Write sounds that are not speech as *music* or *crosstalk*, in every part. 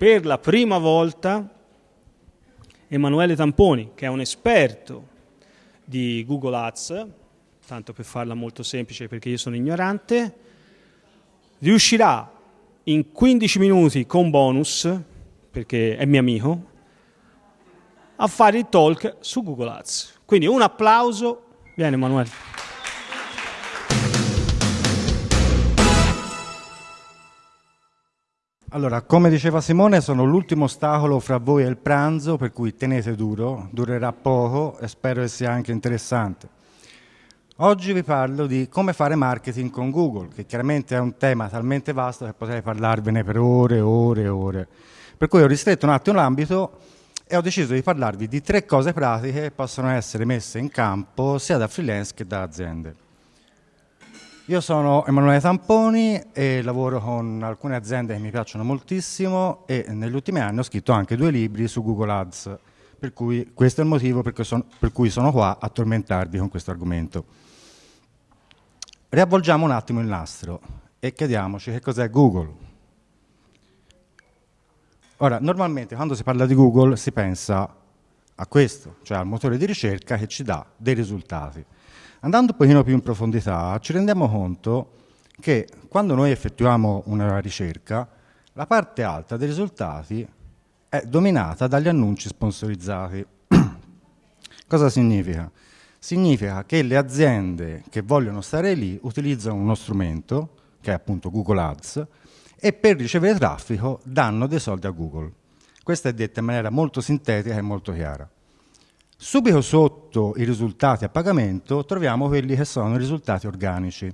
per la prima volta Emanuele Tamponi, che è un esperto di Google Ads, tanto per farla molto semplice perché io sono ignorante, riuscirà in 15 minuti con bonus, perché è mio amico, a fare il talk su Google Ads. Quindi un applauso. Vieni Emanuele. Allora, come diceva Simone, sono l'ultimo ostacolo fra voi e il pranzo, per cui tenete duro, durerà poco e spero che sia anche interessante. Oggi vi parlo di come fare marketing con Google, che chiaramente è un tema talmente vasto che potrei parlarvene per ore e ore e ore. Per cui ho ristretto un attimo l'ambito e ho deciso di parlarvi di tre cose pratiche che possono essere messe in campo sia da freelance che da aziende. Io sono Emanuele Tamponi e lavoro con alcune aziende che mi piacciono moltissimo e negli ultimi anni ho scritto anche due libri su Google Ads, per cui questo è il motivo per cui sono, per cui sono qua a tormentarvi con questo argomento. Riavvolgiamo un attimo il nastro e chiediamoci che cos'è Google. Ora, normalmente quando si parla di Google si pensa a questo, cioè al motore di ricerca che ci dà dei risultati. Andando un pochino più in profondità, ci rendiamo conto che quando noi effettuiamo una ricerca, la parte alta dei risultati è dominata dagli annunci sponsorizzati. *clears throat* Cosa significa? Significa che le aziende che vogliono stare lì utilizzano uno strumento, che è appunto Google Ads, e per ricevere traffico danno dei soldi a Google. Questa è detta in maniera molto sintetica e molto chiara. Subito sotto i risultati a pagamento troviamo quelli che sono i risultati organici,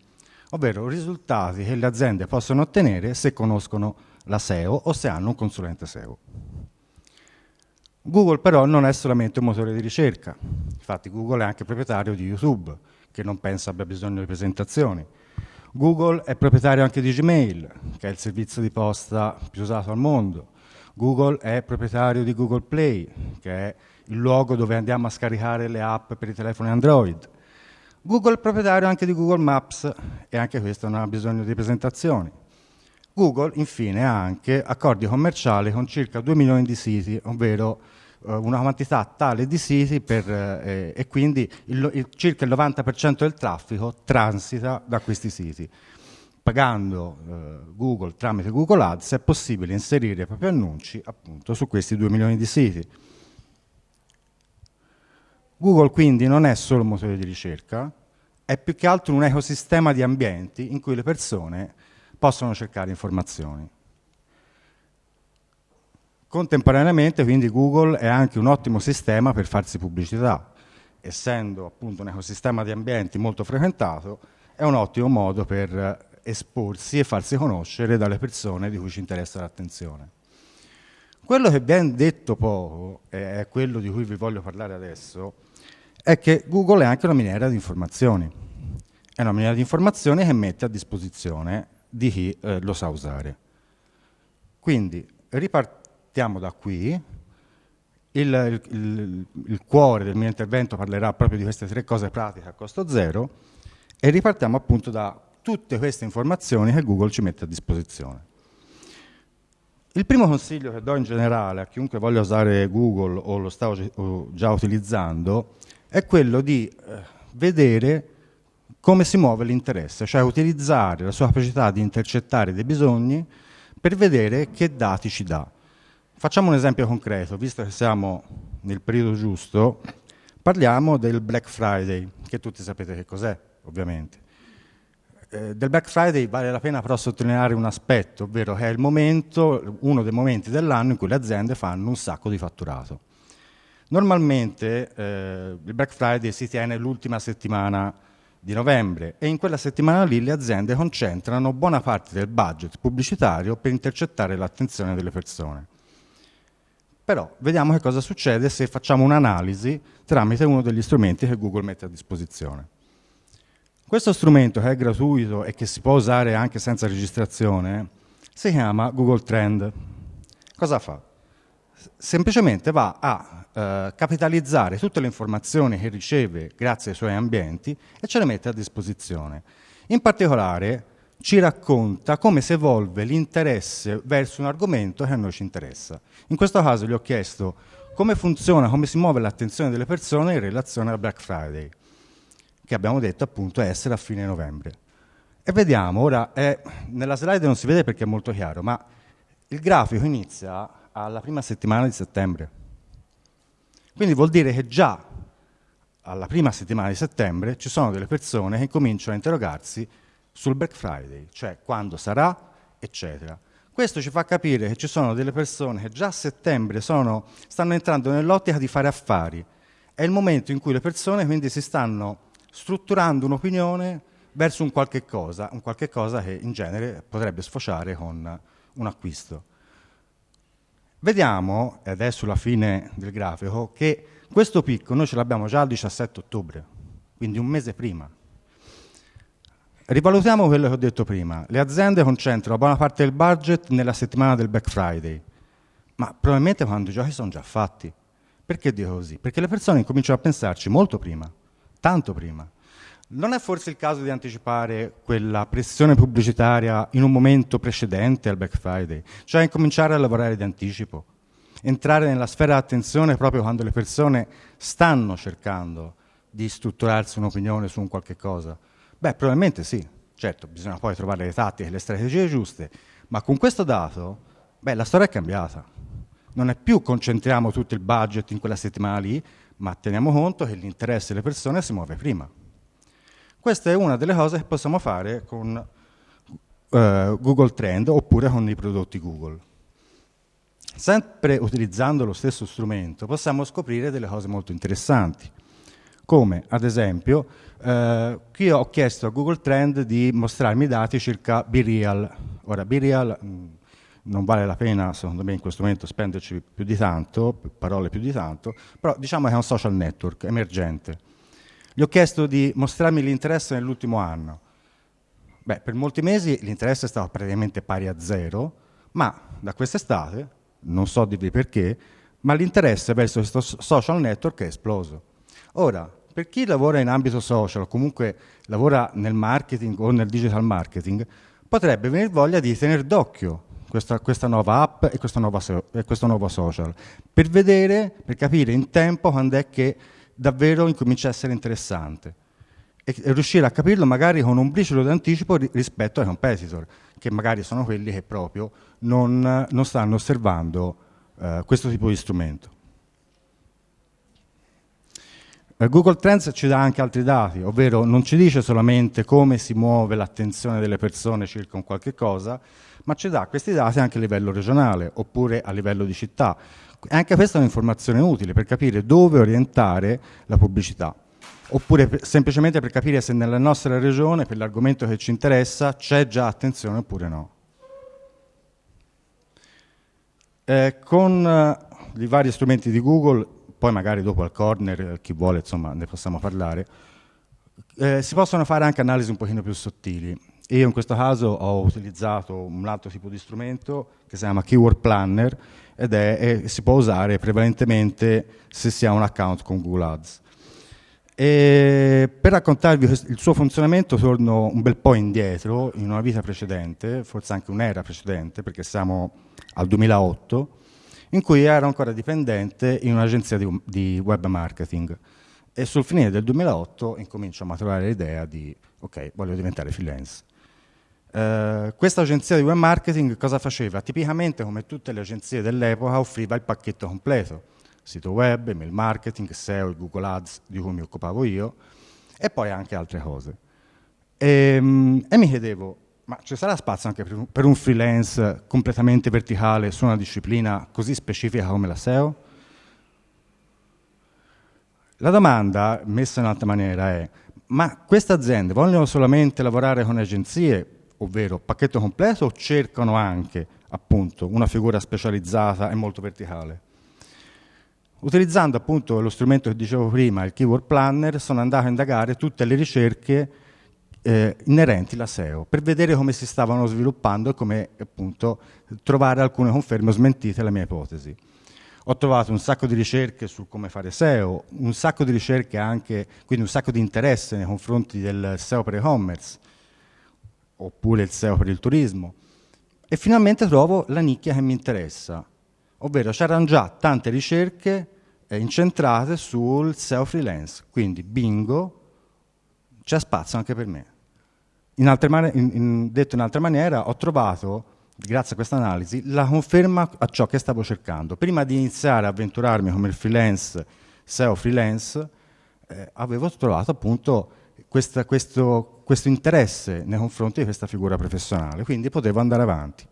ovvero risultati che le aziende possono ottenere se conoscono la SEO o se hanno un consulente SEO. Google però non è solamente un motore di ricerca, infatti Google è anche proprietario di YouTube, che non pensa abbia bisogno di presentazioni. Google è proprietario anche di Gmail, che è il servizio di posta più usato al mondo. Google è proprietario di Google Play, che è il luogo dove andiamo a scaricare le app per i telefoni Android. Google è proprietario anche di Google Maps e anche questo non ha bisogno di presentazioni. Google infine ha anche accordi commerciali con circa 2 milioni di siti, ovvero eh, una quantità tale di siti per, eh, e quindi il, il, circa il 90% del traffico transita da questi siti. Pagando eh, Google tramite Google Ads è possibile inserire i propri annunci appunto su questi 2 milioni di siti. Google quindi non è solo un motore di ricerca, è più che altro un ecosistema di ambienti in cui le persone possono cercare informazioni. Contemporaneamente quindi Google è anche un ottimo sistema per farsi pubblicità, essendo appunto un ecosistema di ambienti molto frequentato, è un ottimo modo per esporsi e farsi conoscere dalle persone di cui ci interessa l'attenzione. Quello che viene detto poco, e è quello di cui vi voglio parlare adesso, è che Google è anche una miniera di informazioni. È una miniera di informazioni che mette a disposizione di chi eh, lo sa usare. Quindi ripartiamo da qui. Il, il, il, cuore del mio intervento parlerà proprio di queste tre cose pratiche a costo zero e ripartiamo appunto da tutte queste informazioni che Google ci mette a disposizione. Il primo consiglio che do in generale a chiunque voglia usare Google o lo sta già utilizzando è quello di eh, vedere come si muove l'interesse, cioè utilizzare la sua capacità di intercettare dei bisogni per vedere che dati ci dà. Facciamo un esempio concreto, visto che siamo nel periodo giusto, parliamo del Black Friday, che tutti sapete che cos'è, ovviamente. Eh, del Black Friday vale la pena però sottolineare un aspetto, ovvero che è momento, uno dei momenti dell'anno in cui le aziende fanno un sacco di fatturato. Normalmente eh, il Black Friday si tiene l'ultima settimana di novembre e in quella settimana lì le aziende concentrano buona parte del budget pubblicitario per intercettare l'attenzione delle persone. Però vediamo che cosa succede se facciamo un'analisi tramite uno degli strumenti che Google mette a disposizione. Questo strumento che è gratuito e che si può usare anche senza registrazione si chiama Google Trend. Cosa fa? Semplicemente va a eh, capitalizzare tutte le informazioni che riceve grazie ai suoi ambienti e ce le mette a disposizione. In particolare ci racconta come si evolve l'interesse verso un argomento che a noi ci interessa. In questo caso gli ho chiesto come funziona, come si muove l'attenzione delle persone in relazione al Black Friday, che abbiamo detto appunto essere a fine novembre. E vediamo, ora è, nella slide non si vede perché è molto chiaro, ma il grafico inizia alla prima settimana di settembre. Quindi vuol dire che già alla prima settimana di settembre ci sono delle persone che cominciano a interrogarsi sul Black Friday, cioè quando sarà, eccetera. Questo ci fa capire che ci sono delle persone che già a settembre sono, stanno entrando nell'ottica di fare affari. È il momento in cui le persone quindi si stanno strutturando un'opinione verso un qualche cosa, un qualche cosa che in genere potrebbe sfociare con un acquisto. Vediamo, ed è sulla fine del grafico, che questo picco noi ce l'abbiamo già il 17 ottobre, quindi un mese prima. Rivalutiamo quello che ho detto prima. Le aziende concentrano buona parte del budget nella settimana del Black Friday, ma probabilmente quando i giochi sono già fatti. Perché dico così? Perché le persone cominciano a pensarci molto prima, tanto prima. Non è forse il caso di anticipare quella pressione pubblicitaria in un momento precedente al Black Friday, cioè incominciare a lavorare di anticipo, entrare nella sfera di attenzione proprio quando le persone stanno cercando di strutturarsi un'opinione su un qualche cosa? Beh, probabilmente sì. Certo, bisogna poi trovare le tattiche e le strategie giuste, ma con questo dato, beh, la storia è cambiata. Non è più concentriamo tutto il budget in quella settimana lì, ma teniamo conto che l'interesse delle persone si muove prima. Questa è una delle cose che possiamo fare con uh, Google Trend oppure con i prodotti Google. Sempre utilizzando lo stesso strumento possiamo scoprire delle cose molto interessanti, come ad esempio eh, qui ho chiesto a Google Trend di mostrarmi i dati circa BeReal. Ora BeReal mm, non vale la pena secondo me in questo momento spenderci più di tanto, parole più di tanto, però diciamo che è un social network emergente gli ho chiesto di mostrarmi l'interesse nell'ultimo anno. Beh, per molti mesi l'interesse è stato praticamente pari a zero, ma da quest'estate, non so dirvi perché, ma l'interesse verso questo social network è esploso. Ora, per chi lavora in ambito social o comunque lavora nel marketing o nel digital marketing, potrebbe venire voglia di tenere d'occhio questa, questa, nuova app e, nuova, e questo nuovo social, per vedere, per capire in tempo quando è che davvero incomincia a essere interessante e, e riuscire a capirlo magari con un briciolo d'anticipo ri, rispetto ai competitor, che magari sono quelli che proprio non, non stanno osservando eh, questo tipo di strumento. Eh, Google Trends ci dà anche altri dati, ovvero non ci dice solamente come si muove l'attenzione delle persone circa un qualche cosa, ma ci dà questi dati anche a livello regionale oppure a livello di città. Anche questa è un'informazione utile per capire dove orientare la pubblicità, oppure per, semplicemente per capire se nella nostra regione, per l'argomento che ci interessa, c'è già attenzione oppure no. Eh, con eh, i vari strumenti di Google, poi magari dopo al corner, eh, chi vuole, insomma, ne possiamo parlare, eh, si possono fare anche analisi un pochino più sottili. Io in questo caso ho utilizzato un altro tipo di strumento che si chiama Keyword Planner ed è, è, si può usare prevalentemente se si ha un account con Google Ads. E per raccontarvi il suo funzionamento torno un bel po' indietro, in una vita precedente, forse anche un'era precedente, perché siamo al 2008, in cui ero ancora dipendente in un'agenzia di, di web marketing e sul finire del 2008 incomincio a maturare l'idea di ok, voglio diventare freelance. Uh, questa agenzia di web marketing cosa faceva? Tipicamente, come tutte le agenzie dell'epoca, offriva il pacchetto completo, sito web, email marketing, SEO Google Ads, di cui mi occupavo io, e poi anche altre cose. E, um, e mi chiedevo, ma ci sarà spazio anche per un, freelance completamente verticale su una disciplina così specifica come la SEO? La domanda, messa in altra maniera, è ma queste aziende vogliono solamente lavorare con agenzie ovvero pacchetto completo, cercano anche appunto una figura specializzata e molto verticale. Utilizzando appunto lo strumento che dicevo prima, il Keyword Planner, sono andato a indagare tutte le ricerche eh, inerenti alla SEO per vedere come si stavano sviluppando e come appunto trovare alcune conferme o smentite alla mia ipotesi. Ho trovato un sacco di ricerche su come fare SEO, un sacco di ricerche anche, quindi un sacco di interesse nei confronti del SEO per e-commerce, oppure il SEO per il turismo. E finalmente trovo la nicchia che mi interessa, ovvero c'erano già tante ricerche eh, incentrate sul SEO freelance, quindi bingo, c'è spazio anche per me. In in, in, detto in altra maniera, ho trovato, grazie a questa analisi, la conferma a ciò che stavo cercando. Prima di iniziare a avventurarmi come freelance, SEO freelance, eh, avevo trovato appunto questa, questo, questo interesse nei confronti di questa figura professionale, quindi potevo andare avanti.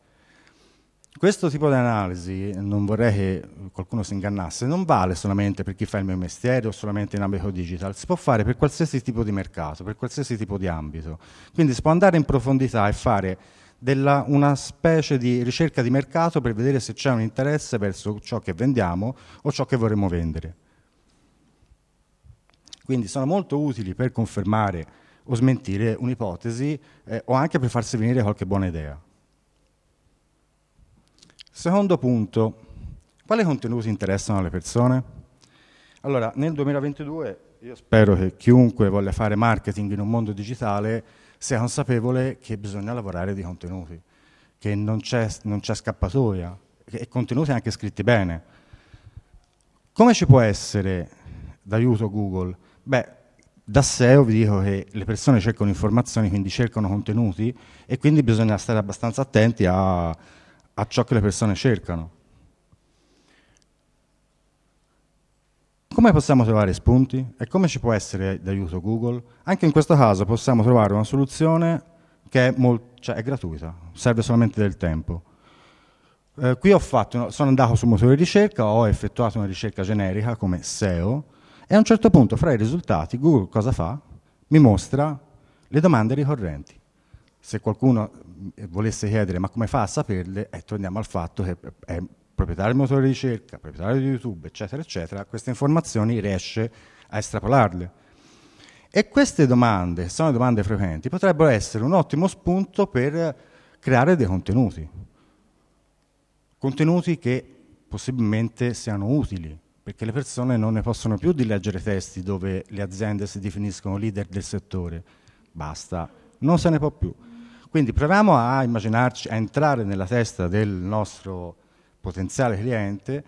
Questo tipo di analisi, non vorrei che qualcuno si ingannasse, non vale solamente per chi fa il mio mestiere o solamente in ambito digital, si può fare per qualsiasi tipo di mercato, per qualsiasi tipo di ambito. Quindi si può andare in profondità e fare della, una specie di ricerca di mercato per vedere se c'è un interesse verso ciò che vendiamo o ciò che vorremmo vendere. Quindi sono molto utili per confermare o smentire un'ipotesi eh, o anche per farsi venire qualche buona idea. Secondo punto, quali contenuti interessano alle persone? Allora, nel 2022 io spero che chiunque voglia fare marketing in un mondo digitale sia consapevole che bisogna lavorare di contenuti, che non c'è scappatoia, e contenuti anche scritti bene. Come ci può essere d'aiuto Google? Beh, da SEO vi dico che le persone cercano informazioni, quindi cercano contenuti e quindi bisogna stare abbastanza attenti a, a ciò che le persone cercano. Come possiamo trovare spunti e come ci può essere d'aiuto Google? Anche in questo caso possiamo trovare una soluzione che è, cioè è gratuita, serve solamente del tempo. Eh, qui fatto, sono andato sul motore di ricerca, ho effettuato una ricerca generica come SEO e a un certo punto, fra i risultati, Google cosa fa? Mi mostra le domande ricorrenti. Se qualcuno eh, volesse chiedere ma come fa a saperle, eh, torniamo al fatto che è proprietario del motore di ricerca, proprietario di YouTube, eccetera, eccetera, queste informazioni riesce a estrapolarle. E queste domande, sono domande frequenti, potrebbero essere un ottimo spunto per creare dei contenuti. Contenuti che possibilmente siano utili, perché le persone non ne possono più di leggere testi dove le aziende si definiscono leader del settore. Basta, non se ne può più. Quindi proviamo a immaginarci, a entrare nella testa del nostro potenziale cliente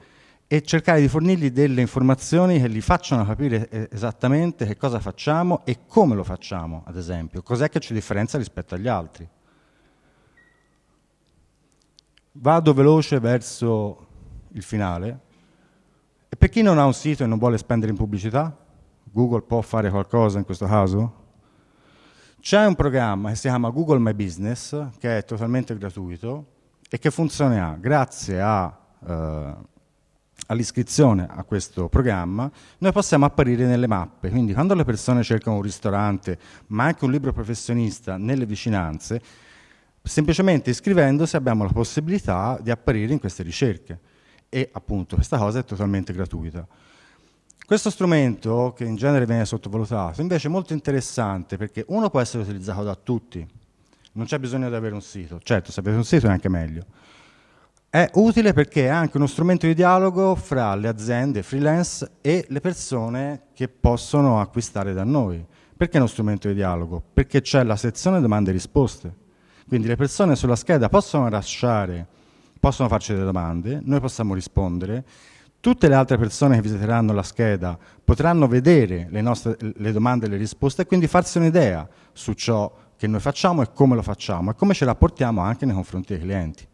e cercare di fornirgli delle informazioni che gli facciano capire esattamente che cosa facciamo e come lo facciamo, ad esempio, cos'è che ci differenzia rispetto agli altri. Vado veloce verso il finale. Per chi non ha un sito e non vuole spendere in pubblicità, Google può fare qualcosa in questo caso? C'è un programma che si chiama Google My Business, che è totalmente gratuito e che funzionerà grazie eh, all'iscrizione a questo programma, noi possiamo apparire nelle mappe. Quindi quando le persone cercano un ristorante, ma anche un libro professionista nelle vicinanze, semplicemente iscrivendosi abbiamo la possibilità di apparire in queste ricerche e appunto questa cosa è totalmente gratuita. Questo strumento, che in genere viene sottovalutato, invece è molto interessante perché uno può essere utilizzato da tutti, non c'è bisogno di avere un sito, certo se avete un sito è anche meglio. È utile perché è anche uno strumento di dialogo fra le aziende freelance e le persone che possono acquistare da noi. Perché è uno strumento di dialogo? Perché c'è la sezione domande e risposte. Quindi le persone sulla scheda possono lasciare possono farci delle domande, noi possiamo rispondere, tutte le altre persone che visiteranno la scheda potranno vedere le, nostre, le domande e le risposte e quindi farsi un'idea su ciò che noi facciamo e come lo facciamo e come ce rapportiamo anche nei confronti dei clienti.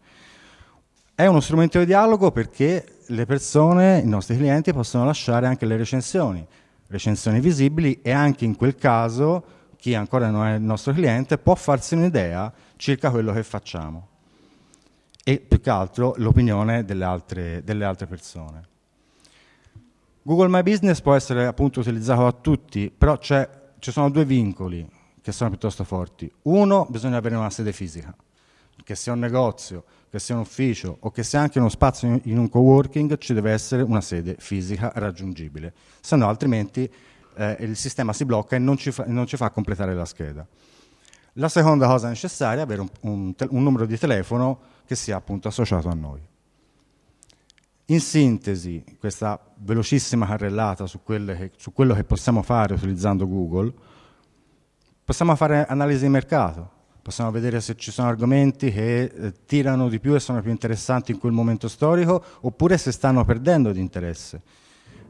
È uno strumento di dialogo perché le persone, i nostri clienti, possono lasciare anche le recensioni, recensioni visibili e anche in quel caso chi ancora non è il nostro cliente può farsi un'idea circa quello che facciamo e più che altro l'opinione delle delle altre persone. Google My Business può essere appunto utilizzato da tutti, però ci sono due vincoli che sono piuttosto forti. Uno, bisogna avere una sede fisica, che sia un negozio, che sia un ufficio o che sia anche uno spazio in un coworking, ci deve essere una sede fisica raggiungibile, se no altrimenti eh, il sistema si blocca e non ci, fa, non ci fa completare la scheda. La seconda cosa necessaria è avere un, un, un numero di telefono che sia appunto associato a noi. In sintesi, questa velocissima carrellata su, che, su, quello che possiamo fare utilizzando Google, possiamo fare analisi di mercato, possiamo vedere se ci sono argomenti che eh, tirano di più e sono più interessanti in quel momento storico, oppure se stanno perdendo di interesse.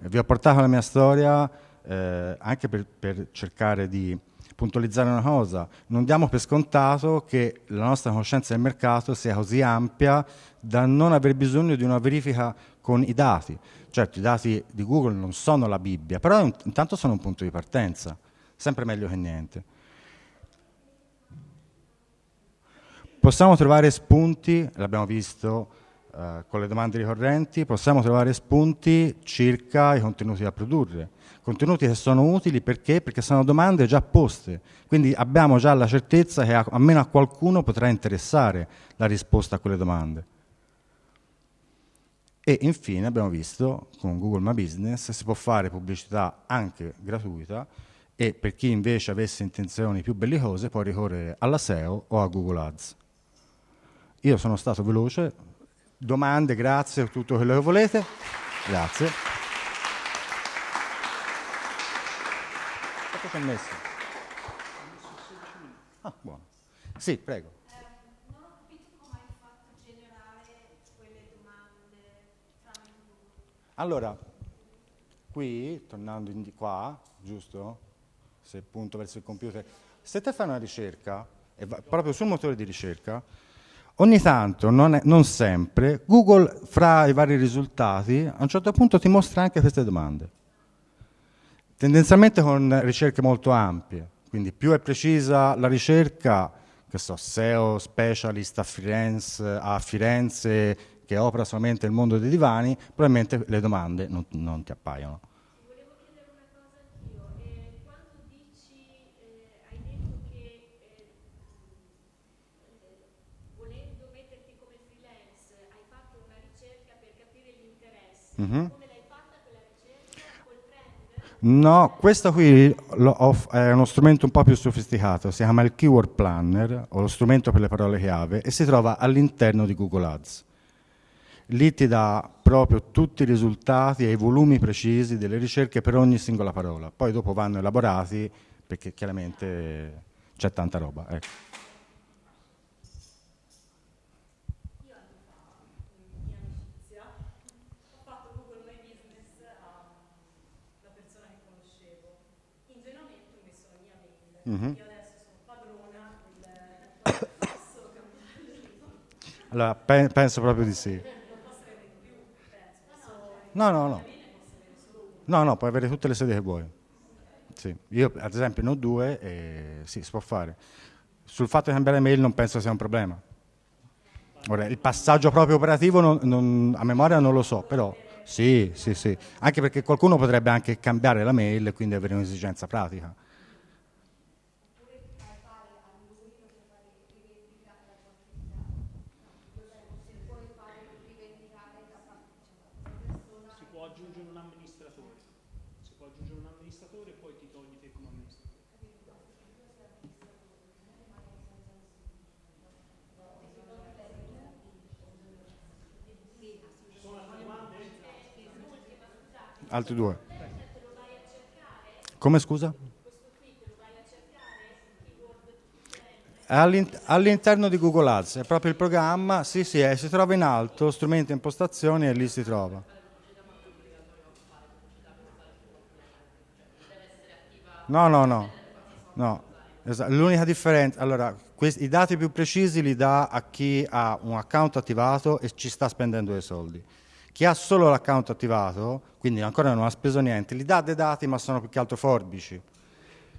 Eh, vi ho portato la mia storia eh, anche per, per cercare di puntualizzare una cosa, non diamo per scontato che la nostra conoscenza del mercato sia così ampia da non aver bisogno di una verifica con i dati. Certo, i dati di Google non sono la Bibbia, però intanto sono un punto di partenza, sempre meglio che niente. Possiamo trovare spunti, l'abbiamo visto eh, con le domande ricorrenti, possiamo trovare spunti circa i contenuti da produrre. Contenuti che sono utili perché? Perché sono domande già poste, quindi abbiamo già la certezza che a, almeno a qualcuno potrà interessare la risposta a quelle domande. E infine abbiamo visto con Google My Business si può fare pubblicità anche gratuita e per chi invece avesse intenzioni più bellicose può ricorrere alla SEO o a Google Ads. Io sono stato veloce, domande, grazie, tutto quello che volete. Grazie. Quanto ci messo? Ah, buono. Sì, prego. Allora, qui, tornando di qua, giusto? Se punto verso il computer, se te fai una ricerca, proprio sul motore di ricerca, Ogni tanto, non, è, non, sempre, Google fra i vari risultati a un certo punto ti mostra anche queste domande. Tendenzialmente con ricerche molto ampie, quindi più è precisa la ricerca, che so, SEO specialist a Firenze, a Firenze che opera solamente nel mondo dei divani, probabilmente le domande non, non ti appaiono. Mm-hmm. No, questo qui è uno strumento un po' più sofisticato, si chiama il Keyword Planner, o lo strumento per le parole chiave, e si trova all'interno di Google Ads. Lì ti dà proprio tutti i risultati e i volumi precisi delle ricerche per ogni singola parola. Poi dopo vanno elaborati perché chiaramente c'è tanta roba. Ecco. Mm-hmm. Io adesso sono padrona del *coughs* Allora, pe- penso proprio di sì. No, no, no. No, no, puoi avere tutte le sedi che vuoi. Sì. Io, ad esempio, ne ho due e sì, si può fare. Sul fatto di cambiare mail non penso sia un problema. Ora, il passaggio proprio operativo non, non, a memoria non lo so, però sì, sì, sì. Anche perché qualcuno potrebbe anche cambiare la mail e quindi avere un'esigenza pratica. Altri due. Come scusa? All'interno di Google Ads, è proprio il programma, sì sì, è, si trova in alto, strumenti e impostazioni e lì si trova. No, no, no, no. L'unica differenza, allora, i dati più precisi li dà a chi ha un account attivato e ci sta spendendo dei soldi. Chi ha solo l'account attivato, quindi ancora non ha speso niente, li dà dei dati ma sono più che altro forbici.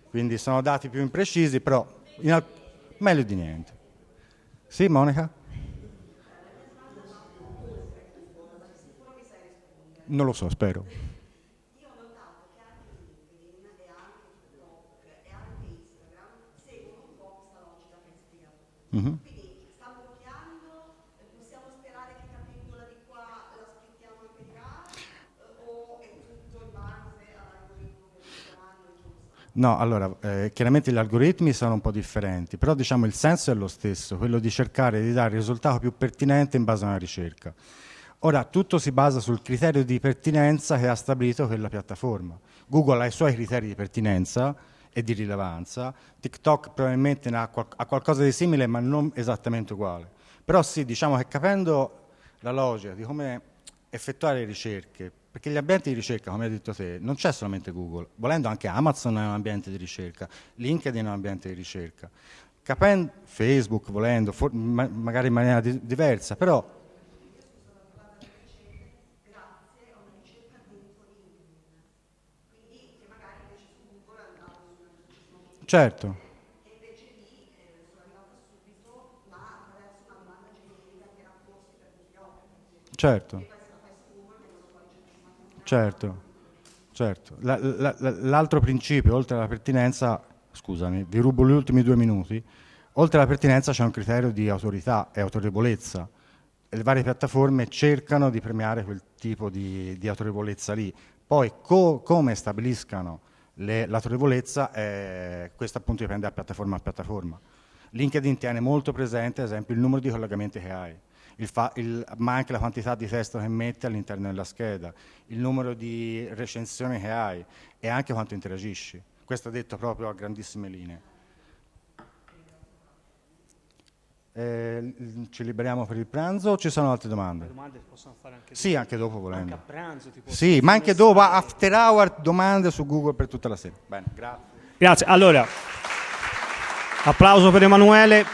Quindi sono dati più imprecisi, però meglio di niente. Sì, Monica? Non lo so, spero. Io ho notato che anche LinkedIn e anche TikTok e anche Instagram seguono un po' questa logica che hai spiegato. Mm-hmm. No, allora, eh, chiaramente gli algoritmi sono un po' differenti, però diciamo il senso è lo stesso, quello di cercare di dare il risultato più pertinente in base a una ricerca. Ora, tutto si basa sul criterio di pertinenza che ha stabilito quella piattaforma. Google ha i suoi criteri di pertinenza e di rilevanza. TikTok probabilmente ha, qual- ha qualcosa di simile ma non esattamente uguale. Però sì, diciamo che capendo la logica di come effettuare ricerche, perché gli ambienti di ricerca, come hai detto te, non c'è solamente Google, volendo anche Amazon è un ambiente di ricerca, LinkedIn è un ambiente di ricerca, capendo Facebook, volendo, for- ma- magari in maniera di- diversa, però Certo. Certo. Certo. Certo. La- la- la- l'altro principio, oltre alla pertinenza, scusami, vi rubo gli ultimi due minuti, oltre alla pertinenza c'è un criterio di autorità e autorevolezza. Le varie piattaforme cercano di premiare quel tipo di, di autorevolezza lì. Poi co- come stabiliscano le- l'autorevolezza, eh, questo appunto dipende da piattaforma a piattaforma. LinkedIn tiene molto presente, ad esempio, il numero di collegamenti che hai, il fa- il- ma anche la quantità di testo che metti all'interno della scheda, il numero di recensioni che hai e anche quanto interagisci. Questo detto proprio a grandissime linee. Eh, ci liberiamo per il pranzo o ci sono altre domande? Le domande possono fare anche Sì, anche dopo dopo. volendo. Anche a pranzo. ti posso Sì, ma anche dopo, after hour, domande su Google per tutta la sera. Bene, grazie. Grazie. Allora, applauso per Emanuele.